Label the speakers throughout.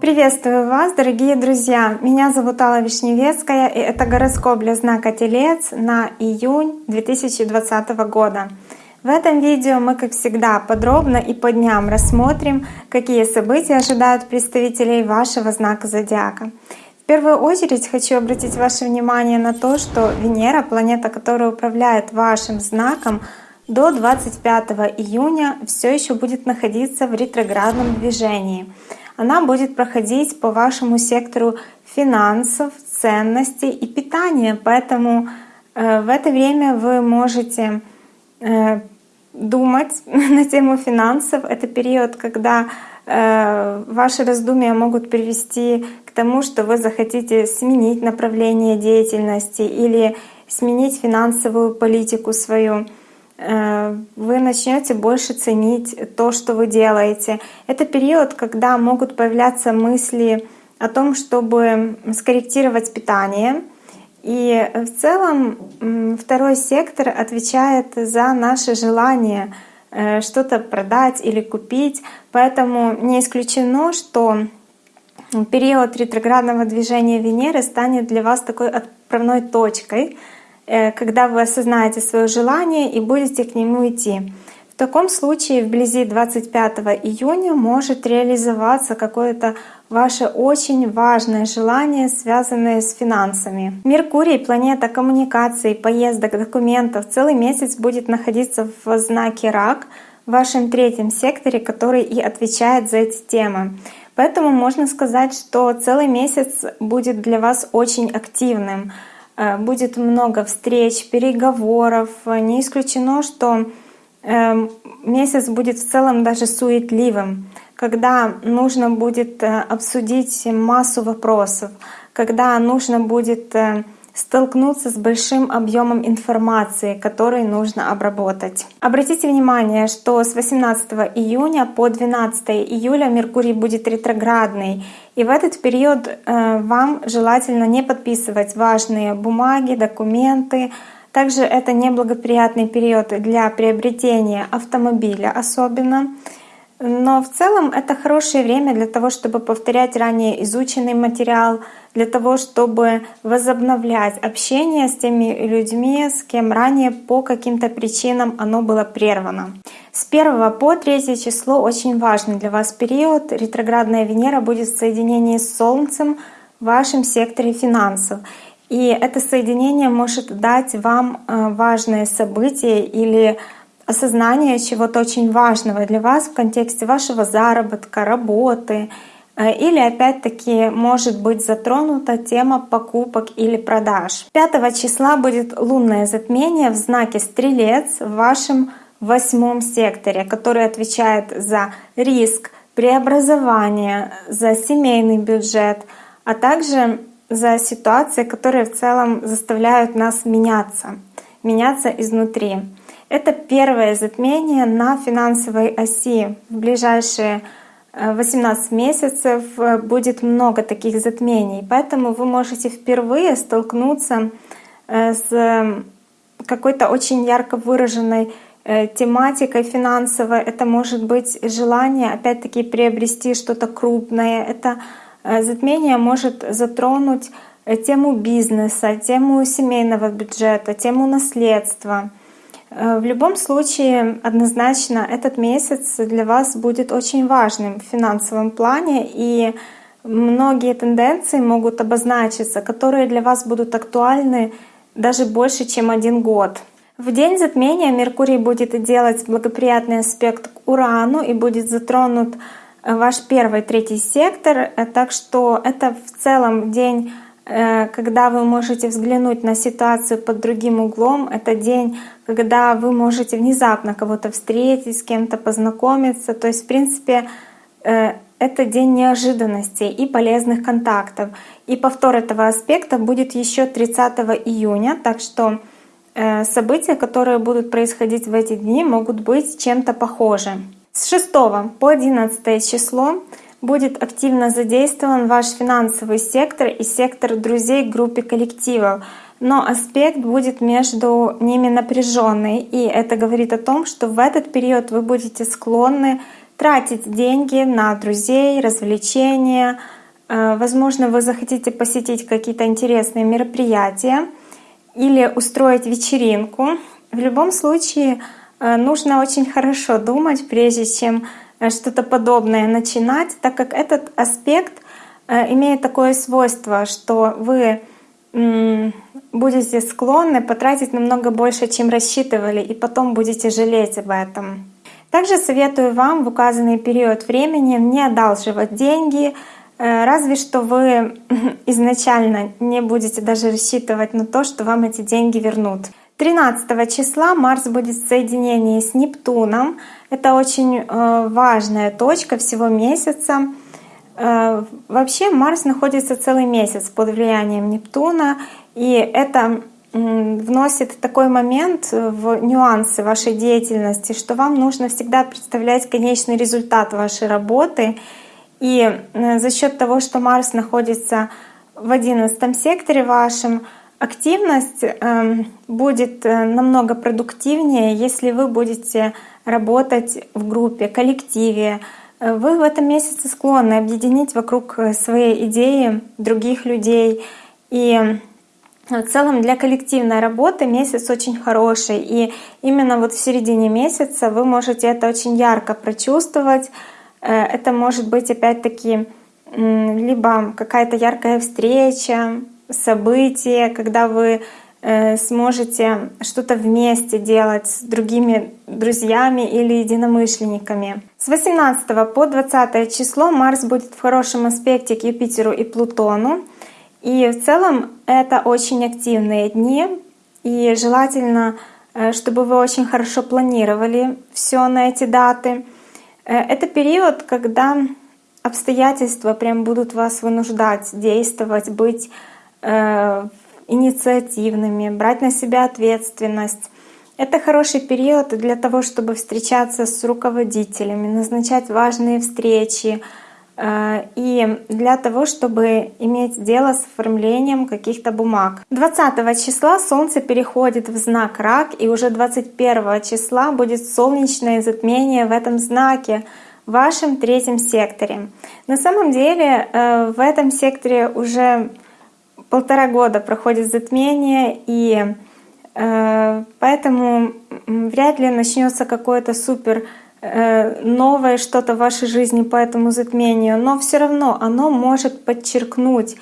Speaker 1: Приветствую вас, дорогие друзья! Меня зовут Алла Вишневецкая, и это гороскоп для знака Телец на июнь 2020 года. В этом видео мы, как всегда, подробно и по дням рассмотрим, какие события ожидают представителей вашего знака зодиака. В первую очередь хочу обратить ваше внимание на то, что Венера, планета, которая управляет вашим знаком, до 25 июня все еще будет находиться в ретроградном движении — она будет проходить по вашему сектору финансов, ценностей и питания. Поэтому э, в это время вы можете э, думать на тему финансов. Это период, когда э, ваши раздумья могут привести к тому, что вы захотите сменить направление деятельности или сменить финансовую политику свою. Э, вы начнете больше ценить то, что вы делаете. Это период, когда могут появляться мысли о том, чтобы скорректировать питание. И в целом второй сектор отвечает за наше желание э, что-то продать или купить. Поэтому не исключено, что период ретроградного движения Венеры станет для вас такой отправной точкой — когда вы осознаете свое желание и будете к нему идти. В таком случае вблизи 25 июня может реализоваться какое-то ваше очень важное желание, связанное с финансами. Меркурий, планета коммуникаций, поездок, документов, целый месяц будет находиться в знаке Рак, в вашем третьем секторе, который и отвечает за эти темы. Поэтому можно сказать, что целый месяц будет для вас очень активным. Э, будет много встреч, переговоров. Не исключено, что эм, месяц будет в целом даже суетливым, когда нужно будет э, обсудить массу вопросов, когда нужно будет э, столкнуться с большим объемом информации, который нужно обработать. Обратите внимание, что с 18 июня по 12 июля Меркурий будет ретроградный, и в этот период э, вам желательно не подписывать важные бумаги, документы. Также это неблагоприятный период для приобретения автомобиля особенно. Но в целом это хорошее время для того, чтобы повторять ранее изученный материал, для того, чтобы возобновлять общение с теми людьми, с кем ранее по каким-то причинам оно было прервано. С 1 по 3 число очень важный для вас период. Ретроградная Венера будет в соединении с Солнцем в вашем секторе финансов. И это соединение может дать вам э, важное событие или осознание чего-то очень важного для вас в контексте вашего заработка, работы. Э, или опять-таки может быть затронута тема покупок или продаж. 5 числа будет лунное затмение в знаке Стрелец в вашем восьмом секторе, который отвечает за риск, преобразование, за семейный бюджет, а также за ситуации, которые в целом заставляют нас меняться, меняться изнутри. Это первое затмение на финансовой оси. В ближайшие 18 э, месяцев э, будет много таких затмений, поэтому вы можете впервые столкнуться э, с какой-то очень ярко выраженной тематикой финансовой. Это может быть желание опять-таки приобрести что-то крупное. Это затмение может затронуть тему бизнеса, тему семейного бюджета, тему наследства. Э, в любом случае, однозначно, этот месяц для вас будет очень важным в финансовом плане, и многие тенденции могут обозначиться, которые для вас будут актуальны даже больше, чем один год. В день затмения Меркурий будет делать благоприятный аспект к Урану и будет затронут э, ваш первый, третий сектор, э, так что это в целом день когда вы можете взглянуть на ситуацию под другим углом. Это день, когда вы можете внезапно кого-то встретить, с кем-то познакомиться. То есть, в принципе, э, это день неожиданностей и полезных контактов. И повтор этого аспекта будет еще 30 июня, так что э, события, которые будут происходить в эти дни, могут быть чем-то похожи. С 6 по 11 число будет активно задействован ваш финансовый сектор и сектор друзей группе коллективов. но аспект будет между ними напряженный. И это говорит о том, что в этот период вы будете склонны тратить деньги на друзей, развлечения. Э, возможно, вы захотите посетить какие-то интересные мероприятия или устроить вечеринку. В любом случае э, нужно очень хорошо думать, прежде чем что-то подобное начинать, так как этот аспект имеет такое свойство, что вы будете склонны потратить намного больше, чем рассчитывали, и потом будете жалеть об этом. Также советую вам в указанный период времени не одалживать деньги, э, разве что вы изначально не будете даже рассчитывать на то, что вам эти деньги вернут. 13 числа Марс будет в соединении с Нептуном. Это очень э, важная точка всего месяца. Э, вообще Марс находится целый месяц под влиянием Нептуна, и это вносит такой момент в нюансы вашей деятельности, что вам нужно всегда представлять конечный результат вашей работы. И э, за счет того, что Марс находится в одиннадцатом секторе вашем, активность эм, будет э, намного продуктивнее, если вы будете работать в группе, коллективе. Э, вы в этом месяце склонны объединить вокруг своей идеи других людей. И в целом для коллективной работы месяц очень хороший, и именно вот в середине месяца вы можете это очень ярко прочувствовать. Э, это может быть опять-таки либо какая-то яркая встреча, событие, когда вы э, сможете что-то вместе делать с другими друзьями или единомышленниками. С 18 по 20 число Марс будет в хорошем аспекте к Юпитеру и Плутону. И в целом это очень активные дни, и желательно, э, чтобы вы очень хорошо планировали все на эти даты. Э, это период, когда обстоятельства прям будут вас вынуждать действовать, быть инициативными, брать на себя ответственность. Это хороший период для того, чтобы встречаться с руководителями, назначать важные встречи, Э, и для того, чтобы иметь дело с оформлением каких-то бумаг. 20 числа Солнце переходит в знак Рак, и уже 21 числа будет солнечное затмение в этом знаке, в вашем третьем секторе. На самом деле э, в этом секторе уже полтора года проходит затмение, и э, поэтому вряд ли начнется какое-то супер Э, новое что-то в вашей жизни по этому затмению, но все равно оно может подчеркнуть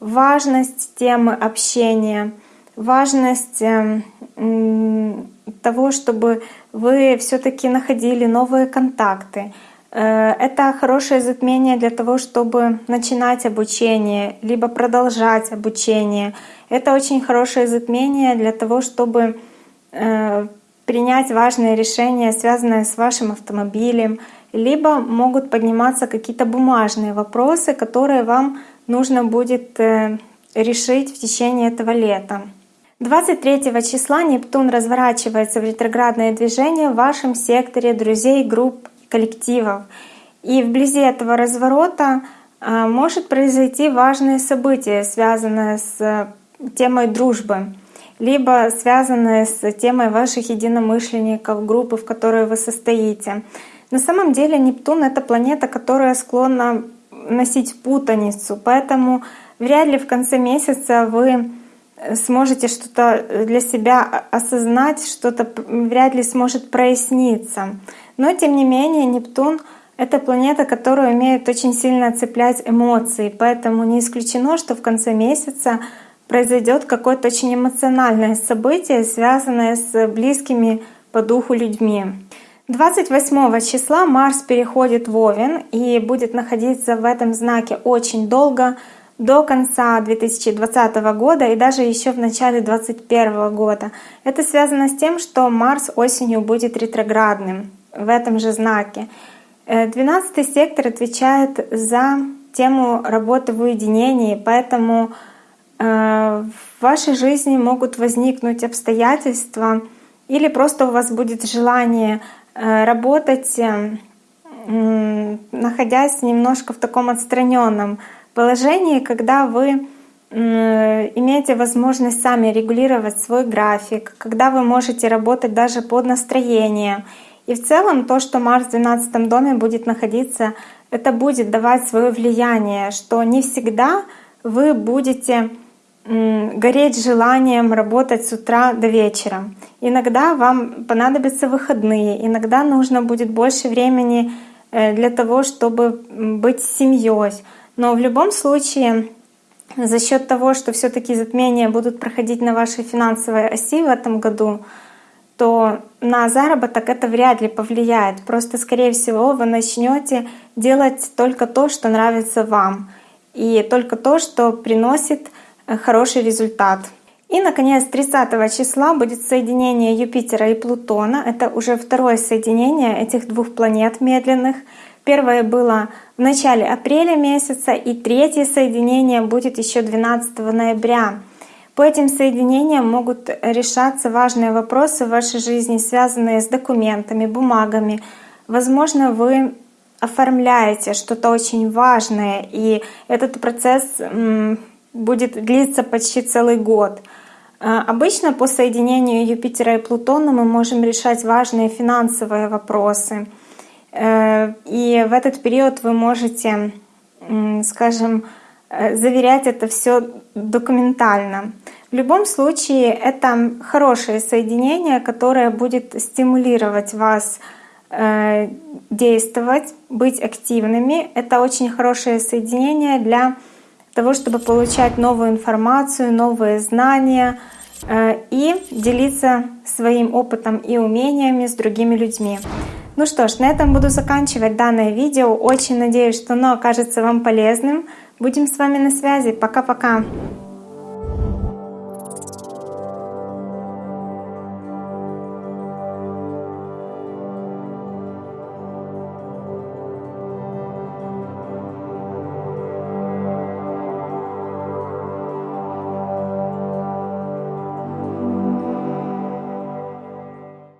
Speaker 1: важность темы общения, важность эм, того, чтобы вы все-таки находили новые контакты. Э, это хорошее затмение для того, чтобы начинать обучение, либо продолжать обучение. Это очень хорошее затмение для того, чтобы э, принять важные решения, связанные с вашим автомобилем, либо могут подниматься какие-то бумажные вопросы, которые вам нужно будет э, решить в течение этого лета. 23 числа Нептун разворачивается в ретроградное движение в вашем секторе друзей, групп, коллективов. И вблизи этого разворота э, может произойти важное событие, связанное с э, темой дружбы либо связанные с темой ваших единомышленников, группы, в которой вы состоите. На самом деле Нептун — это планета, которая склонна носить путаницу, поэтому вряд ли в конце месяца вы сможете что-то для себя осознать, что-то вряд ли сможет проясниться. Но тем не менее Нептун — это планета, которая умеет очень сильно цеплять эмоции, поэтому не исключено, что в конце месяца произойдет какое-то очень эмоциональное событие, связанное с близкими по духу людьми. 28 числа Марс переходит в Овен и будет находиться в этом знаке очень долго, до конца 2020 года и даже еще в начале 2021 года. Это связано с тем, что Марс осенью будет ретроградным в этом же знаке. 12 э, сектор отвечает за тему работы в уединении, поэтому Э, в вашей жизни могут возникнуть обстоятельства или просто у вас будет желание э, работать, находясь немножко в таком отстраненном положении, когда вы имеете возможность сами регулировать свой график, когда вы можете работать даже под настроение. И в целом то, что Марс в 12 доме будет находиться, это будет давать свое влияние, что не всегда вы будете гореть желанием работать с утра до вечера. Иногда вам понадобятся выходные, иногда нужно будет больше времени э, для того, чтобы быть с семьей. Но в любом случае за счет того, что все-таки затмения будут проходить на вашей финансовой оси в этом году, то на заработок это вряд ли повлияет. Просто, скорее всего, вы начнете делать только то, что нравится вам, и только то, что приносит э, хороший результат. И, наконец, 30 числа будет соединение Юпитера и Плутона. Это уже второе соединение этих двух планет медленных — Первое было в начале апреля месяца, и третье соединение будет еще 12 ноября. По этим соединениям могут решаться важные вопросы в вашей жизни, связанные с документами, бумагами. Возможно, вы оформляете что-то очень важное, и этот процесс будет длиться почти целый год. А, обычно по соединению Юпитера и Плутона мы можем решать важные финансовые вопросы — Э, и в этот период вы можете, скажем, э, заверять это все документально. В любом случае, это хорошее соединение, которое будет стимулировать вас э, действовать, быть активными. Это очень хорошее соединение для того, чтобы получать новую информацию, новые знания и делиться своим опытом и умениями с другими людьми. Ну что ж, на этом буду заканчивать данное видео. Очень надеюсь, что оно окажется вам полезным. Будем с вами на связи. Пока-пока.